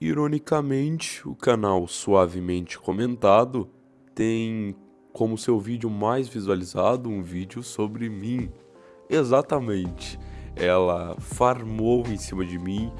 Ironicamente, o canal Suavemente Comentado tem como seu vídeo mais visualizado um vídeo sobre mim. Exatamente. Ela farmou em cima de mim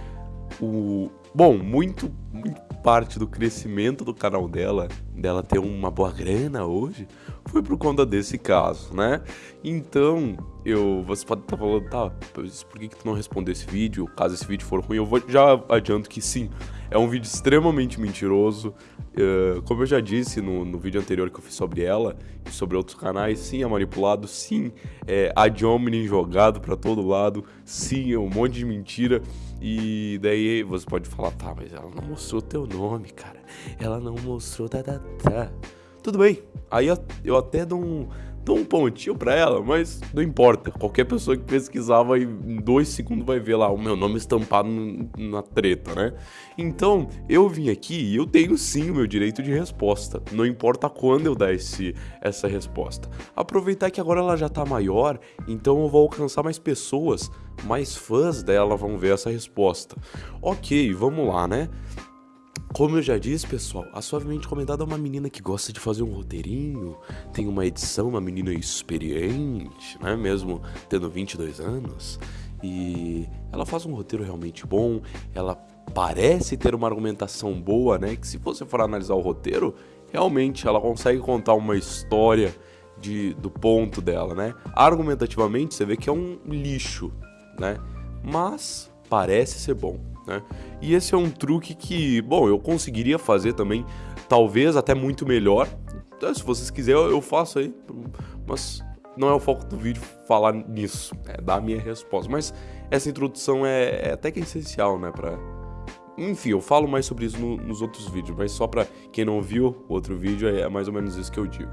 o bom, muito, muito parte do crescimento do canal dela, dela ter uma boa grana hoje, foi por conta desse caso, né? Então, eu, você pode estar tá falando, tá, por que, que tu não respondeu esse vídeo? Caso esse vídeo for ruim, eu vou, já adianto que sim, é um vídeo extremamente mentiroso. Uh, como eu já disse no, no, vídeo anterior que eu fiz sobre ela e sobre outros canais, sim, é manipulado, sim, é ad hominem jogado para todo lado, sim, é um monte de mentira. E daí você pode falar, tá, mas ela não mostrou teu nome, cara. Ela não mostrou, tá, tá, tá. Tudo bem. Aí eu até dou um, dou um pontinho pra ela, mas não importa. Qualquer pessoa que pesquisar vai, em dois segundos vai ver lá o meu nome estampado na treta, né? Então, eu vim aqui e eu tenho sim o meu direito de resposta. Não importa quando eu dar esse, essa resposta. Aproveitar que agora ela já tá maior, então eu vou alcançar mais pessoas, mais fãs dela vão ver essa resposta. Ok, vamos lá, né? Como eu já disse, pessoal, a Suavemente Comentada é uma menina que gosta de fazer um roteirinho, tem uma edição, uma menina experiente, né? Mesmo tendo 22 anos. E ela faz um roteiro realmente bom, ela parece ter uma argumentação boa, né? Que se você for analisar o roteiro, realmente ela consegue contar uma história de, do ponto dela, né? Argumentativamente, você vê que é um lixo, né? Mas parece ser bom. Né? E esse é um truque que, bom, eu conseguiria fazer também, talvez até muito melhor. Então, se vocês quiserem, eu faço aí, mas não é o foco do vídeo falar nisso, é dar a minha resposta. Mas essa introdução é, é até que essencial, né, pra... Enfim, eu falo mais sobre isso no, nos outros vídeos, mas só pra quem não viu o outro vídeo, é mais ou menos isso que eu digo.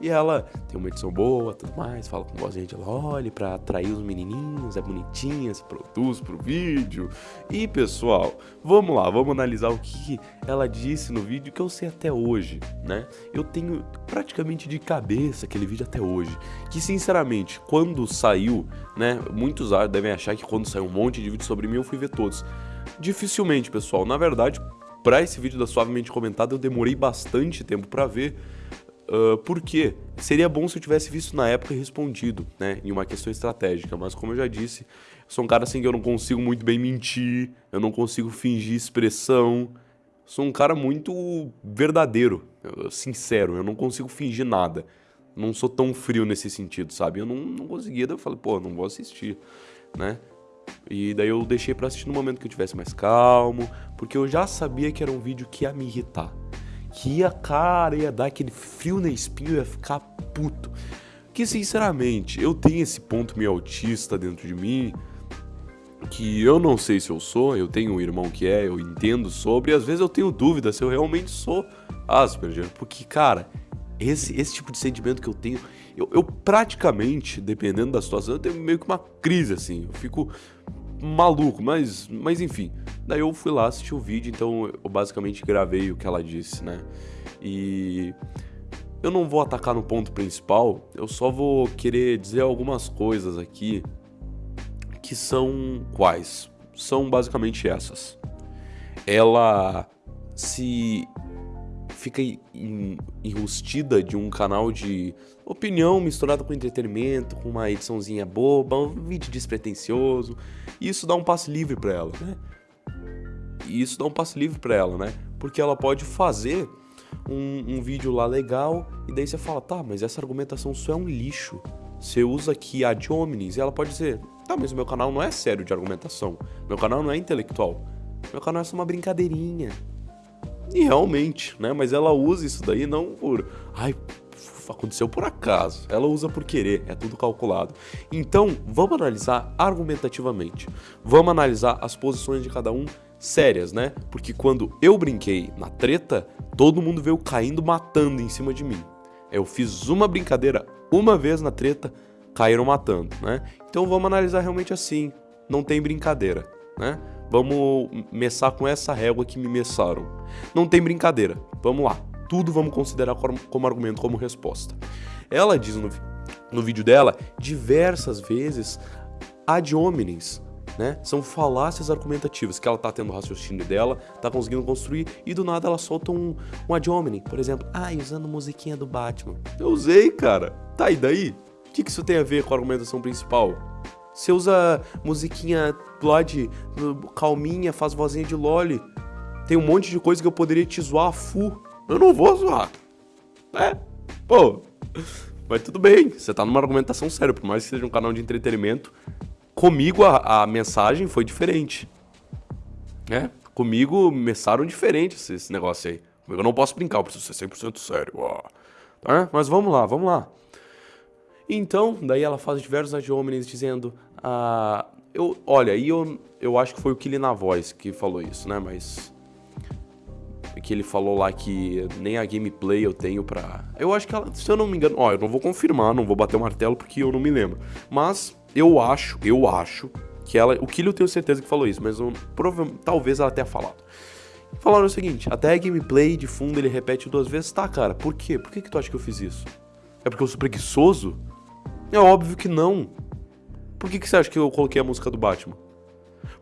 E ela tem uma edição boa, tudo mais, fala com vozinha de Loli pra atrair os menininhos, é bonitinha, se produz pro vídeo. E pessoal, vamos lá, vamos analisar o que ela disse no vídeo que eu sei até hoje, né? Eu tenho praticamente de cabeça aquele vídeo até hoje. Que sinceramente, quando saiu, né? Muitos devem achar que quando saiu um monte de vídeo sobre mim eu fui ver todos. Dificilmente, pessoal. Na verdade, para esse vídeo da Suavemente Comentado eu demorei bastante tempo para ver Uh, por quê? Seria bom se eu tivesse visto na época e respondido, né? Em uma questão estratégica, mas como eu já disse, eu sou um cara assim que eu não consigo muito bem mentir, eu não consigo fingir expressão. Sou um cara muito verdadeiro, sincero, eu não consigo fingir nada. Não sou tão frio nesse sentido, sabe? Eu não, não conseguia, eu falei, pô, não vou assistir, né? E daí eu deixei para assistir no momento que eu tivesse mais calmo, porque eu já sabia que era um vídeo que ia me irritar que ia, cara, ia dar aquele frio na espinha, ia ficar puto. Que, sinceramente, eu tenho esse ponto meio autista dentro de mim, que eu não sei se eu sou, eu tenho um irmão que é, eu entendo sobre, e às vezes eu tenho dúvida se eu realmente sou Asperger, porque, cara, esse, esse tipo de sentimento que eu tenho, eu, eu praticamente, dependendo da situação, eu tenho meio que uma crise, assim, eu fico maluco, mas, mas enfim. Daí eu fui lá assistir o vídeo, então eu basicamente gravei o que ela disse, né? E eu não vou atacar no ponto principal, eu só vou querer dizer algumas coisas aqui que são quais? São basicamente essas. Ela se fica enrustida de um canal de opinião misturada com entretenimento, com uma ediçãozinha boba, um vídeo despretensioso. E isso dá um passe livre para ela, né? E isso dá um passe livre para ela, né? Porque ela pode fazer um, um, vídeo lá legal e daí você fala, tá, mas essa argumentação só é um lixo. Você usa aqui a de e ela pode dizer, tá, mas o meu canal não é sério de argumentação. Meu canal não é intelectual. Meu canal é só uma brincadeirinha. E realmente, né? Mas ela usa isso daí não por. Ai, aconteceu por acaso. Ela usa por querer, é tudo calculado. Então, vamos analisar argumentativamente. Vamos analisar as posições de cada um sérias, né? Porque quando eu brinquei na treta, todo mundo veio caindo matando em cima de mim. Eu fiz uma brincadeira uma vez na treta, caíram matando, né? Então vamos analisar realmente assim. Não tem brincadeira, né? Vamos messar com essa régua que me messaram. Não tem brincadeira. Vamos lá. Tudo vamos considerar como argumento, como resposta. Ela diz no, no vídeo dela diversas vezes ad homines, né? São falácias argumentativas, que ela tá tendo o raciocínio dela, tá conseguindo construir, e do nada ela solta um, um ad hominem, por exemplo. Ah, usando musiquinha do Batman. Eu usei, cara. Tá, e daí? O que, que isso tem a ver com a argumentação principal? Você usa musiquinha de calminha, faz vozinha de loli. Tem um monte de coisa que eu poderia te zoar a fu. Eu não vou zoar. É, pô. Mas tudo bem, você tá numa argumentação séria, por mais que seja um canal de entretenimento. Comigo a, a mensagem foi diferente. É, comigo mensaram diferente esse, esse, negócio aí. Comigo eu não posso brincar, eu preciso ser 100% sério. Ó. Tá? Mas vamos lá, vamos lá. Então, daí ela faz diversos ad dizendo... Ah, eu, olha, aí eu, eu acho que foi o Killy na voz que falou isso, né? Mas que ele falou lá que nem a gameplay eu tenho pra... Eu acho que ela, se eu não me engano... Ó, eu não vou confirmar, não vou bater o martelo porque eu não me lembro. Mas eu acho, eu acho que ela... O Killy eu tenho certeza que falou isso, mas eu, talvez ela tenha falado. Falaram o seguinte, até a gameplay de fundo ele repete duas vezes. Tá, cara, por quê? Por que, que tu acha que eu fiz isso? É porque eu sou preguiçoso? É óbvio que não. Por que, que você acha que eu coloquei a música do Batman?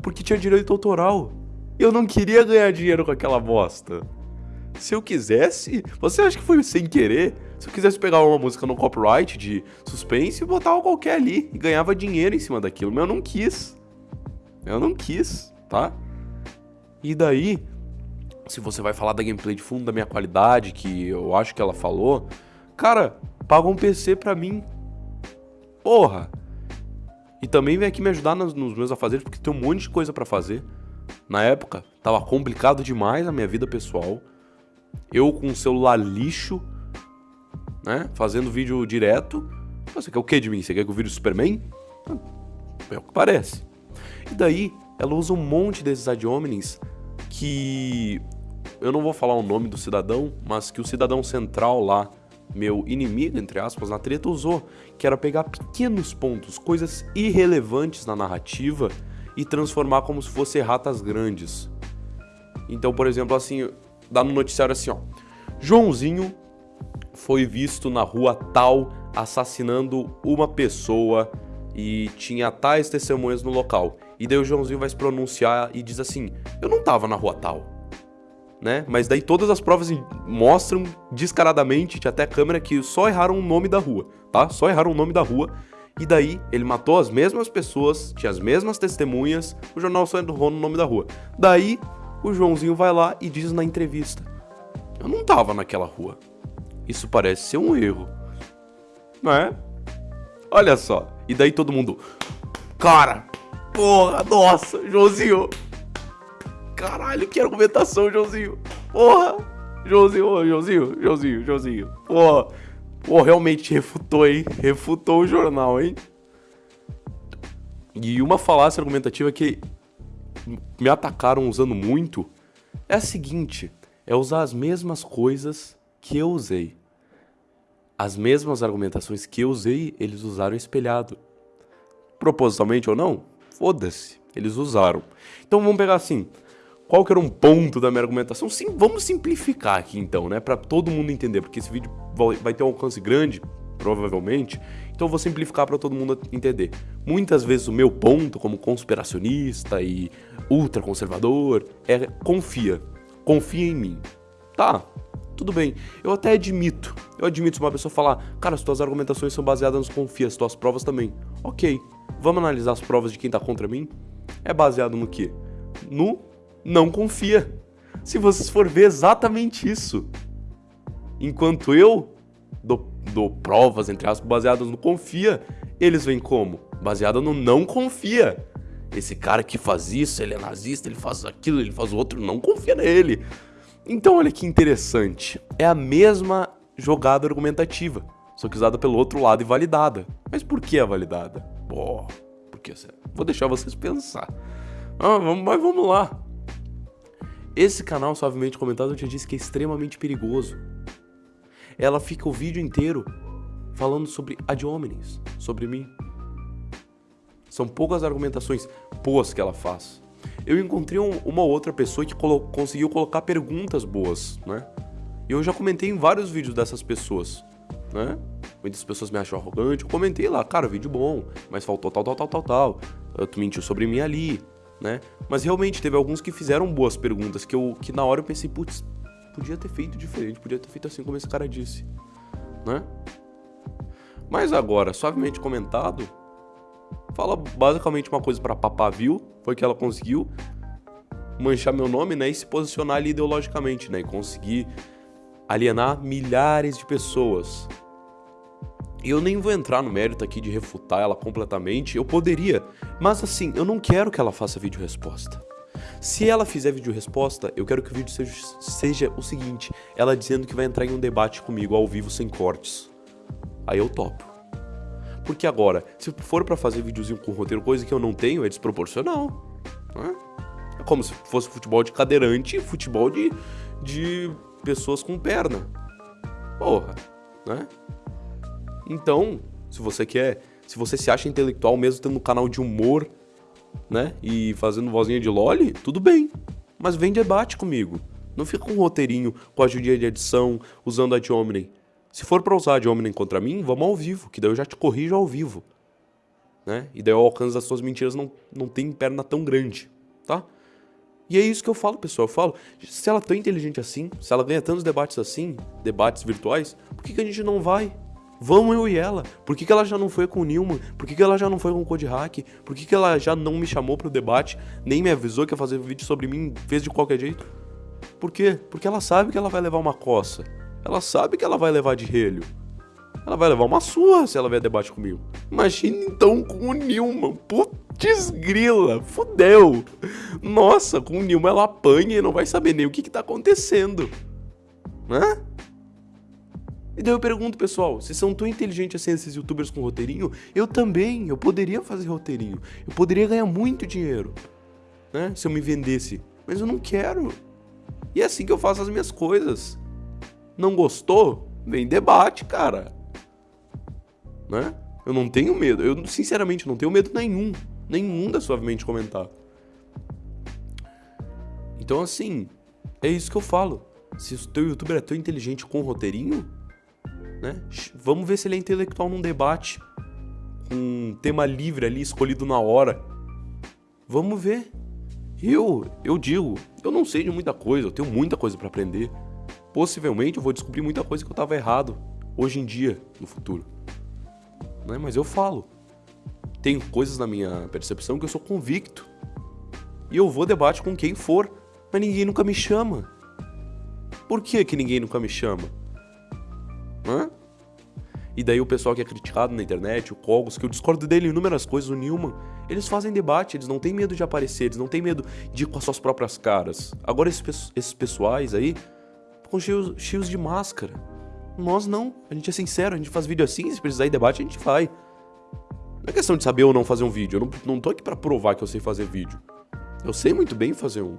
Porque tinha direito autoral. Eu não queria ganhar dinheiro com aquela bosta. Se eu quisesse, você acha que foi sem querer? Se eu quisesse pegar uma música no copyright de suspense e botar qualquer ali e ganhava dinheiro em cima daquilo, mas eu não quis. Eu não quis, tá? E daí, se você vai falar da gameplay de fundo da minha qualidade, que eu acho que ela falou, cara, paga um PC pra mim. Porra. E também vem aqui me ajudar nos, nos meus afazeres, porque tem um monte de coisa para fazer. Na época, tava complicado demais a minha vida pessoal. Eu com um celular lixo, né? Fazendo vídeo direto. Você quer o que de mim? Você quer que eu vire o Superman? É o que parece. E daí, ela usa um monte desses ad hominems que... Eu não vou falar o nome do cidadão, mas que o cidadão central lá, meu inimigo, entre aspas, na treta, usou. Que era pegar pequenos pontos, coisas irrelevantes na narrativa e transformar como se fossem ratas grandes. Então, por exemplo, assim, dá no noticiário assim, ó. Joãozinho foi visto na rua tal assassinando uma pessoa e tinha tais testemunhas no local. E daí o Joãozinho vai se pronunciar e diz assim: Eu não tava na rua tal. Né? Mas daí todas as provas mostram descaradamente, tinha até câmera, que só erraram o nome da rua, tá? Só erraram o nome da rua e daí, ele matou as mesmas pessoas, tinha as mesmas testemunhas, o jornal só errou no nome da rua. Daí, o Joãozinho vai lá e diz na entrevista: Eu não tava naquela rua. Isso parece ser um erro. Não é? Olha só. E daí todo mundo. Cara! Porra, nossa, Joãozinho! Caralho, que argumentação, Joãozinho! Porra! Joãozinho, Joãozinho, Joãozinho, Joãozinho. Porra! Pô, realmente refutou, hein? Refutou o jornal, hein? E uma falácia argumentativa que me atacaram usando muito é a seguinte: é usar as mesmas coisas que eu usei. As mesmas argumentações que eu usei, eles usaram espelhado. Propositalmente ou não? Foda-se, eles usaram. Então vamos pegar assim: qual que era um ponto da minha argumentação? Sim, vamos simplificar aqui então, né? Para todo mundo entender, porque esse vídeo vai ter um alcance grande, provavelmente. Então eu vou simplificar para todo mundo entender. Muitas vezes o meu ponto como conspiracionista e ultraconservador é confia. Confia em mim. Tá, tudo bem. Eu até admito. Eu admito se uma pessoa falar, cara, as tuas argumentações são baseadas nos confia, as tuas provas também. Ok. Vamos analisar as provas de quem tá contra mim? É baseado no quê? No não confia. Se vocês for ver exatamente isso. Enquanto eu dou, dou provas, entre aspas, baseadas no confia, eles vêm como? Baseada no não confia. Esse cara que faz isso, ele é nazista, ele faz aquilo, ele faz o outro, não confia nele. Então olha que interessante. É a mesma jogada argumentativa, só que usada pelo outro lado e validada. Mas por que é validada? Pô, porque vou deixar vocês pensar. Ah, mas vamos lá. Esse canal suavemente comentado eu te disse que é extremamente perigoso. Ela fica o vídeo inteiro falando sobre ad sobre mim. São poucas argumentações boas que ela faz. Eu encontrei um, uma outra pessoa que colo conseguiu colocar perguntas boas, né? E eu já comentei em vários vídeos dessas pessoas, né? Muitas pessoas me acham arrogante. Eu comentei lá, cara, vídeo bom, mas faltou tal, tal, tal, tal, tal. tu mentiu sobre mim ali, né? Mas realmente teve alguns que fizeram boas perguntas que eu que na hora eu pensei, putz, podia ter feito diferente, podia ter feito assim como esse cara disse, né? Mas agora, suavemente comentado, fala basicamente uma coisa para Papavil, foi que ela conseguiu manchar meu nome, né, e se posicionar ali ideologicamente, né, e conseguir alienar milhares de pessoas. Eu nem vou entrar no mérito aqui de refutar ela completamente, eu poderia, mas assim, eu não quero que ela faça vídeo resposta. Se ela fizer vídeo resposta, eu quero que o vídeo seja, seja o seguinte, ela dizendo que vai entrar em um debate comigo ao vivo sem cortes. Aí eu topo. Porque agora, se for para fazer videozinho com roteiro, coisa que eu não tenho, é desproporcional. Né? É como se fosse futebol de cadeirante e futebol de, de pessoas com perna. Porra, né? Então, se você quer, se você se acha intelectual mesmo tendo um canal de humor, né, e fazendo vozinha de loli, tudo bem. Mas vem debate comigo. Não fica com um roteirinho, com a ajuda de edição, usando a de Omni. Se for pra usar a de Omni contra mim, vamos ao vivo, que daí eu já te corrijo ao vivo. Né? E daí o alcance das suas mentiras não, não tem perna tão grande, tá? E é isso que eu falo, pessoal. Eu falo, se ela é tão inteligente assim, se ela ganha tantos debates assim, debates virtuais, por que, que a gente não vai? Vamos eu e ela. Por que, que ela já não foi com o Nilman? Por que, que ela já não foi com o Code Hack? Por que, que ela já não me chamou pro debate? Nem me avisou que ia fazer vídeo sobre mim, fez de qualquer jeito? Por quê? Porque ela sabe que ela vai levar uma coça. Ela sabe que ela vai levar de relho. Ela vai levar uma surra se ela vier debate comigo. Imagina então com o Nilman. Putz grila, fudeu. Nossa, com o Nilman ela apanha e não vai saber nem o que, que tá acontecendo. Né? E daí eu pergunto, pessoal, se são tão inteligentes assim esses youtubers com roteirinho, eu também, eu poderia fazer roteirinho. Eu poderia ganhar muito dinheiro, né? Se eu me vendesse. Mas eu não quero. E é assim que eu faço as minhas coisas. Não gostou? Vem debate, cara. Né? Eu não tenho medo. Eu, sinceramente, não tenho medo nenhum. Nenhum da suavemente comentar. Então, assim, é isso que eu falo. Se o teu youtuber é tão inteligente com roteirinho, né? Vamos ver se ele é intelectual num debate, com um tema livre ali, escolhido na hora. Vamos ver. Eu, eu digo, eu não sei de muita coisa, eu tenho muita coisa para aprender. Possivelmente eu vou descobrir muita coisa que eu tava errado hoje em dia, no futuro. Né? Mas eu falo. Tem coisas na minha percepção que eu sou convicto. E eu vou debate com quem for, mas ninguém nunca me chama. Por que que ninguém nunca me chama? E daí o pessoal que é criticado na internet, o Cogos, que eu discordo dele em inúmeras coisas, o Newman, eles fazem debate, eles não têm medo de aparecer, eles não têm medo de ir com as suas próprias caras. Agora esses, esses pessoais aí ficam cheios, cheios de máscara. Nós não, a gente é sincero, a gente faz vídeo assim, se precisar ir debate, a gente vai. Não é questão de saber ou não fazer um vídeo, eu não, não tô aqui pra provar que eu sei fazer vídeo. Eu sei muito bem fazer um.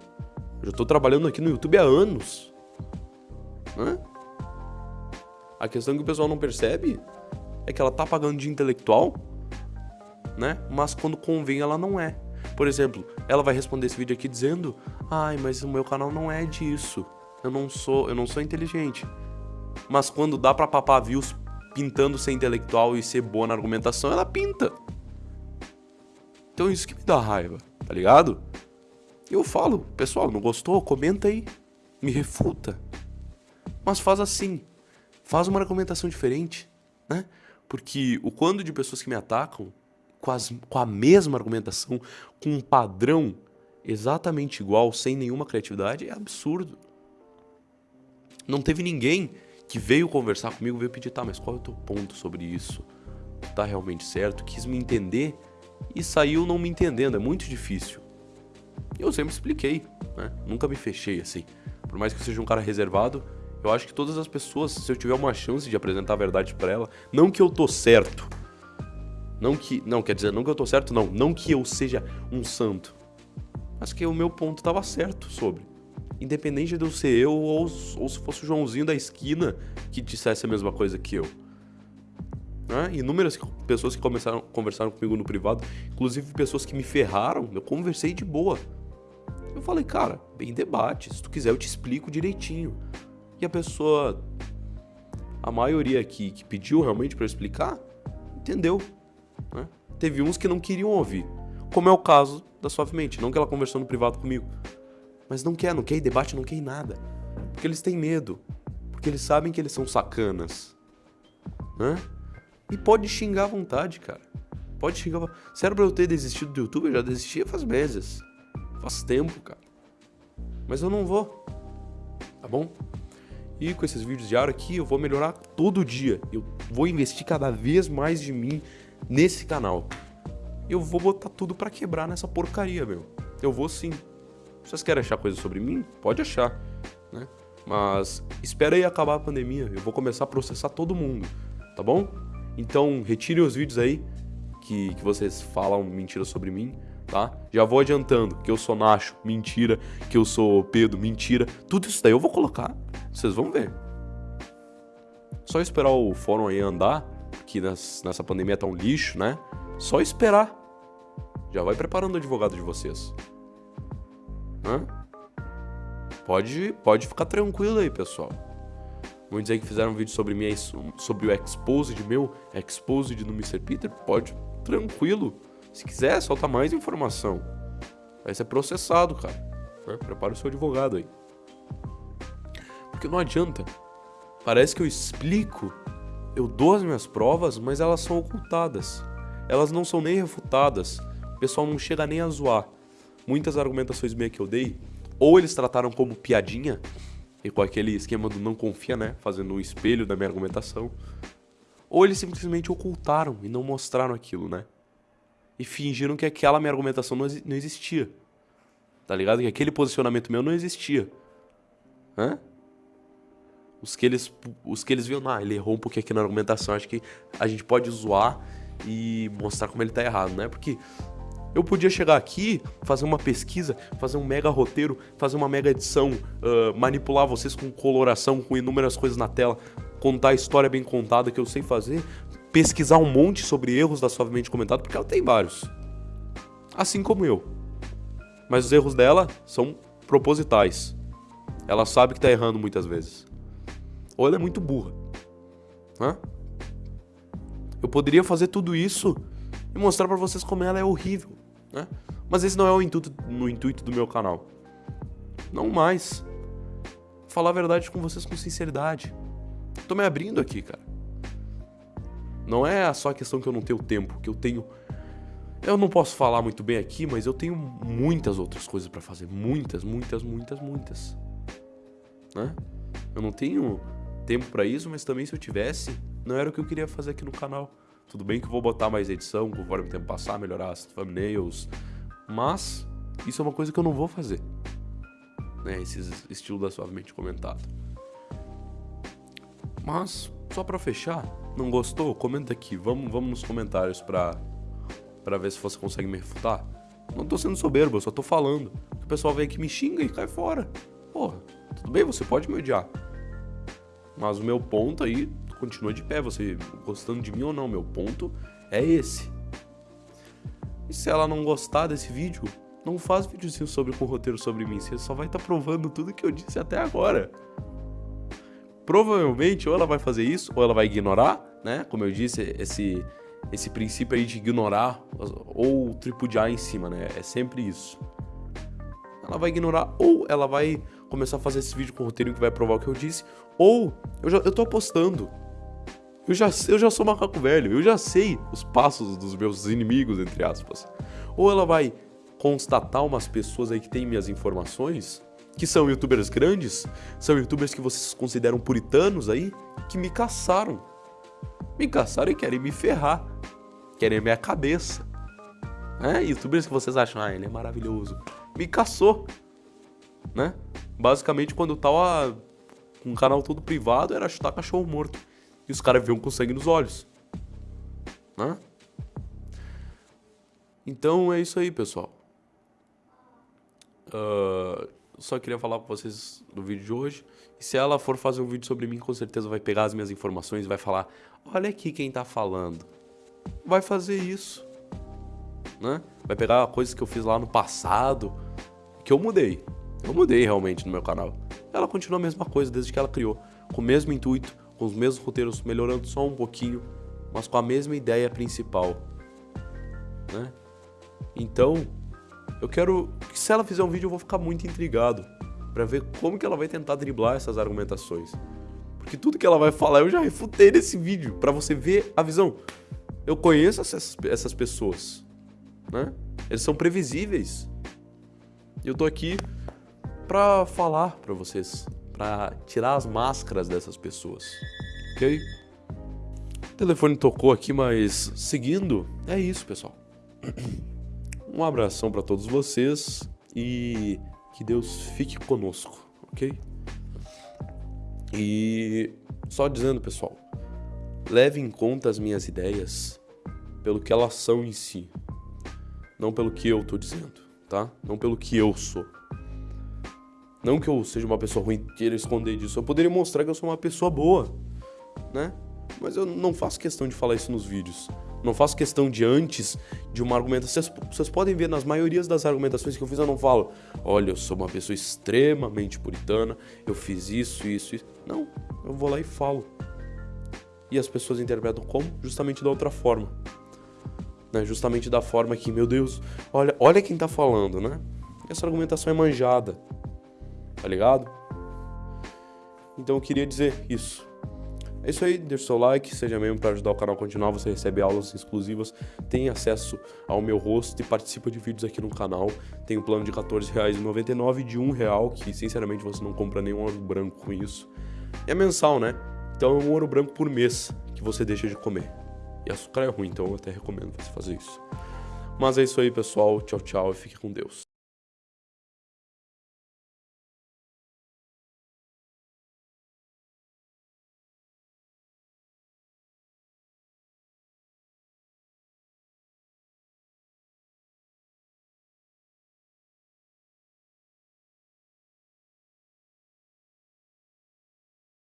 Eu já tô trabalhando aqui no YouTube há anos. Né? A questão que o pessoal não percebe é que ela tá pagando de intelectual, né? Mas quando convém ela não é. Por exemplo, ela vai responder esse vídeo aqui dizendo: "Ai, mas o meu canal não é disso. Eu não sou, eu não sou inteligente". Mas quando dá para papar views pintando ser intelectual e ser boa na argumentação, ela pinta. Então isso que me dá raiva, tá ligado? Eu falo, pessoal, não gostou? Comenta aí. Me refuta. Mas faz assim faz uma argumentação diferente, né? Porque o quando de pessoas que me atacam com, as, com a mesma argumentação, com um padrão exatamente igual, sem nenhuma criatividade, é absurdo. Não teve ninguém que veio conversar comigo, veio pedir, tá, mas qual é o teu ponto sobre isso? Tá realmente certo? Quis me entender e saiu não me entendendo, é muito difícil. Eu sempre expliquei, né? Nunca me fechei assim. Por mais que eu seja um cara reservado, eu acho que todas as pessoas, se eu tiver uma chance de apresentar a verdade para ela, não que eu tô certo. Não que, não, quer dizer, não que eu tô certo, não, não que eu seja um santo. Mas que o meu ponto tava certo sobre. Independente de eu ser eu ou, ou se fosse o Joãozinho da esquina que dissesse a mesma coisa que eu. Né? Inúmeras pessoas que começaram, conversaram comigo no privado, inclusive pessoas que me ferraram, eu conversei de boa. Eu falei, cara, bem debate, se tu quiser eu te explico direitinho e a pessoa, a maioria aqui que pediu realmente para explicar, entendeu. Né? Teve uns que não queriam ouvir. como é o caso da Suavemente. Não que ela conversou no privado comigo, mas não quer, não quer debate, não quer nada. Porque eles têm medo. Porque eles sabem que eles são sacanas. Né? E pode xingar à vontade, cara. Pode xingar. Se era pra eu ter desistido do YouTube, eu já desistia faz meses. Faz tempo, cara. Mas eu não vou. Tá bom? E com esses vídeos diários aqui, eu vou melhorar todo dia. Eu vou investir cada vez mais de mim nesse canal. Eu vou botar tudo para quebrar nessa porcaria, meu. Eu vou sim. Vocês querem achar coisa sobre mim? Pode achar, né? Mas espera aí acabar a pandemia. Eu vou começar a processar todo mundo, tá bom? Então, retirem os vídeos aí que, que vocês falam mentiras sobre mim tá? Já vou adiantando que eu sou Nacho, mentira, que eu sou Pedro, mentira. Tudo isso daí eu vou colocar, vocês vão ver. Só esperar o fórum aí andar, que nessa pandemia tá um lixo, né? Só esperar. Já vai preparando o advogado de vocês. Hã? Pode, pode ficar tranquilo aí, pessoal. Muitos aí que fizeram um vídeo sobre mim sobre o Exposed meu, Exposed do Mr. Peter, pode, tranquilo. Se quiser, solta mais informação. Vai ser processado, cara. É, prepara o seu advogado aí. Porque não adianta. Parece que eu explico, eu dou as minhas provas, mas elas são ocultadas. Elas não são nem refutadas. O pessoal não chega nem a zoar. Muitas argumentações minhas que eu dei, ou eles trataram como piadinha, e com aquele esquema do não confia, né? Fazendo um espelho da minha argumentação. Ou eles simplesmente ocultaram e não mostraram aquilo, né? e fingiram que aquela minha argumentação não existia. Tá ligado? Que aquele posicionamento meu não existia. Hã? Os que eles, os que eles viram, ah, ele errou um pouquinho aqui na argumentação, acho que a gente pode zoar e mostrar como ele tá errado, né? Porque eu podia chegar aqui, fazer uma pesquisa, fazer um mega roteiro, fazer uma mega edição, uh, manipular vocês com coloração, com inúmeras coisas na tela, contar a história bem contada que eu sei fazer, pesquisar um monte sobre erros da suavemente comentado, porque ela tem vários. Assim como eu. Mas os erros dela são propositais. Ela sabe que tá errando muitas vezes. Ou ela é muito burra. Hã? Eu poderia fazer tudo isso e mostrar para vocês como ela é horrível, né? Mas esse não é o intuito, no intuito do meu canal. Não mais. Falar a verdade com vocês com sinceridade. Tô me abrindo aqui, cara. Não é só a questão que eu não tenho tempo, que eu tenho. Eu não posso falar muito bem aqui, mas eu tenho muitas outras coisas para fazer. Muitas, muitas, muitas, muitas. Né? Eu não tenho tempo para isso, mas também se eu tivesse, não era o que eu queria fazer aqui no canal. Tudo bem que eu vou botar mais edição conforme o tempo passar, melhorar as thumbnails, mas isso é uma coisa que eu não vou fazer. Né? Esse estilo da suavemente comentado. Mas, só para fechar, não gostou? Comenta aqui. Vamos, vamos nos comentários pra, pra ver se você consegue me refutar. Não tô sendo soberbo, eu só tô falando. O pessoal vem aqui me xinga e cai fora. Porra, tudo bem, você pode me odiar. Mas o meu ponto aí continua de pé, você gostando de mim ou não, meu ponto é esse. E se ela não gostar desse vídeo, não faz videozinho sobre com roteiro sobre mim, você só vai estar tá provando tudo que eu disse até agora provavelmente ou ela vai fazer isso ou ela vai ignorar, né? Como eu disse, esse esse princípio aí de ignorar ou tripudiar em cima, né? É sempre isso. Ela vai ignorar ou ela vai começar a fazer esse vídeo com o roteiro que vai provar o que eu disse, ou eu já eu tô apostando. Eu já, eu já sou macaco velho, eu já sei os passos dos meus inimigos, entre aspas. Ou ela vai constatar umas pessoas aí que têm minhas informações que são youtubers grandes, são youtubers que vocês consideram puritanos aí, que me caçaram. Me caçaram e querem me ferrar. Querem a minha cabeça. É, youtubers que vocês acham, ah, ele é maravilhoso. Me caçou. Né? Basicamente, quando eu tava com um canal todo privado, era chutar cachorro morto. E os caras viam com sangue nos olhos. Né? Então é isso aí, pessoal. Uh, só queria falar com vocês no vídeo de hoje. E se ela for fazer um vídeo sobre mim, com certeza vai pegar as minhas informações e vai falar: Olha aqui quem tá falando. Vai fazer isso. Né? Vai pegar coisas que eu fiz lá no passado, que eu mudei. Eu mudei realmente no meu canal. Ela continua a mesma coisa desde que ela criou. Com o mesmo intuito, com os mesmos roteiros, melhorando só um pouquinho, mas com a mesma ideia principal. Né? Então, eu quero que se ela fizer um vídeo eu vou ficar muito intrigado para ver como que ela vai tentar driblar essas argumentações. Porque tudo que ela vai falar eu já refutei nesse vídeo, para você ver a visão. Eu conheço essas, essas pessoas, né? Eles são previsíveis. Eu tô aqui para falar para vocês, para tirar as máscaras dessas pessoas, ok? O telefone tocou aqui, mas seguindo, é isso, pessoal. Um abração para todos vocês e que Deus fique conosco, ok? E só dizendo, pessoal, leve em conta as minhas ideias pelo que elas são em si, não pelo que eu tô dizendo, tá? Não pelo que eu sou. Não que eu seja uma pessoa ruim, queira esconder disso. Eu poderia mostrar que eu sou uma pessoa boa, né? Mas eu não faço questão de falar isso nos vídeos. Não faço questão de antes de uma argumentação. Vocês, vocês podem ver nas maiorias das argumentações que eu fiz, eu não falo, olha, eu sou uma pessoa extremamente puritana, eu fiz isso, isso, isso. Não, eu vou lá e falo. E as pessoas interpretam como? Justamente da outra forma. Né? Justamente da forma que, meu Deus, olha, olha quem tá falando, né? Essa argumentação é manjada. Tá ligado? Então eu queria dizer isso. É isso aí, deixa o seu like, seja membro para ajudar o canal a continuar, você recebe aulas exclusivas, tem acesso ao meu rosto e participa de vídeos aqui no canal. Tem um plano de R$14,99 e de R$1,00, que sinceramente você não compra nenhum ouro branco com isso. E é mensal, né? Então é um ouro branco por mês que você deixa de comer. E açúcar é ruim, então eu até recomendo você fazer isso. Mas é isso aí, pessoal. Tchau, tchau e fique com Deus.